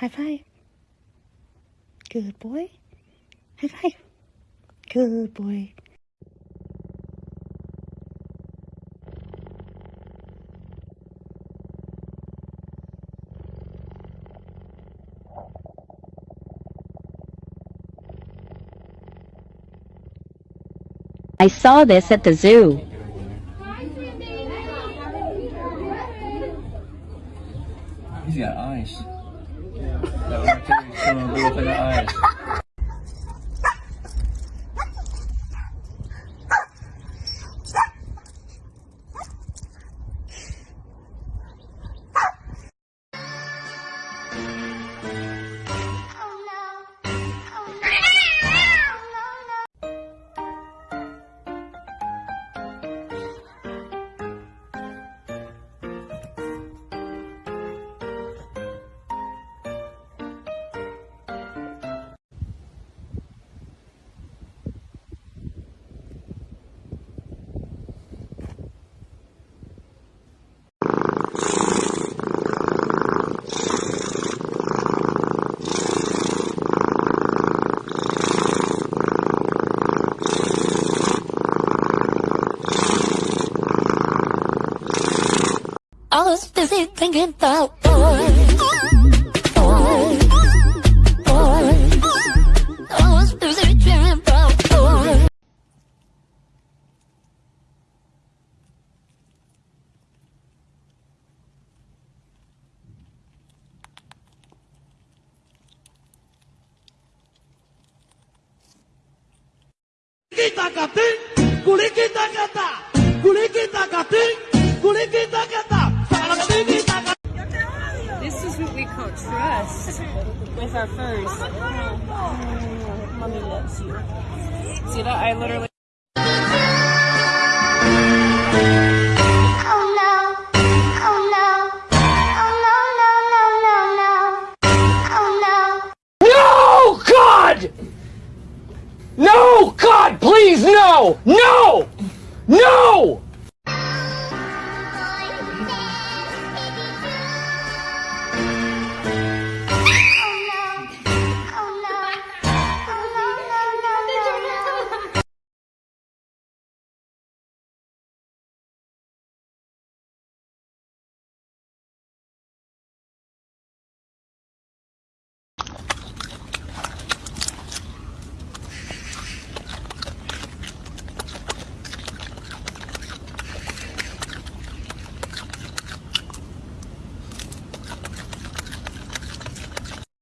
High five. Good boy. High five. Good boy. I saw this at the zoo. He's got eyes. That one too, he's showing was busy thinking about boys. Boys. Boys. I was busy dreaming boys. kita kating, kuli kita kata, kuli kita about trust with our furs. Mommy loves you. See that? I literally. No! God, please, no! No! No!